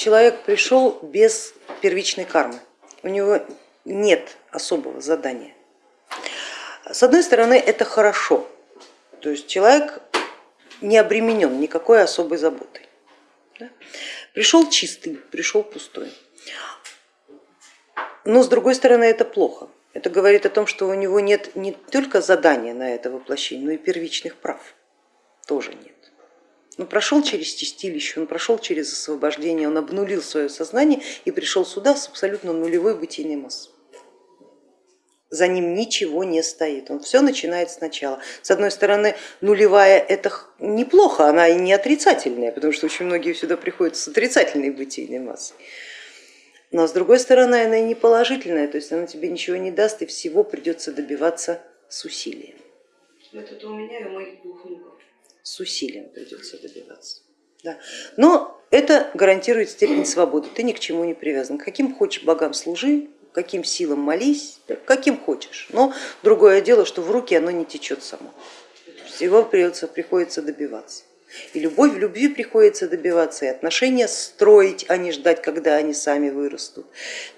человек пришел без первичной кармы, у него нет особого задания. С одной стороны, это хорошо, то есть человек не обременен никакой особой заботой. Да? Пришел чистый, пришел пустой. Но с другой стороны, это плохо. Это говорит о том, что у него нет не только задания на это воплощение, но и первичных прав тоже нет. Он прошел через чистилище, он прошел через освобождение, он обнулил свое сознание и пришел сюда с абсолютно нулевой бытийной массой. За ним ничего не стоит, он все начинает сначала. С одной стороны, нулевая это неплохо, она и не отрицательная, потому что очень многие сюда приходят с отрицательной бытийной массой. Но с другой стороны, она и не положительная, то есть она тебе ничего не даст и всего придется добиваться с усилием. Это у меня и у моих двух внуков с усилием придется добиваться. Да. Но это гарантирует степень свободы, ты ни к чему не привязан. Каким хочешь богам служи, каким силам молись, каким хочешь. Но другое дело, что в руки оно не течет само. Всего придется, приходится добиваться. И любовь в любви приходится добиваться, и отношения строить, а не ждать, когда они сами вырастут.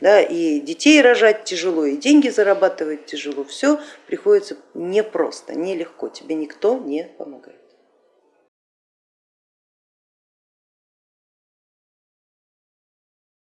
Да, и детей рожать тяжело, и деньги зарабатывать тяжело. Все приходится непросто, нелегко, тебе никто не помогает.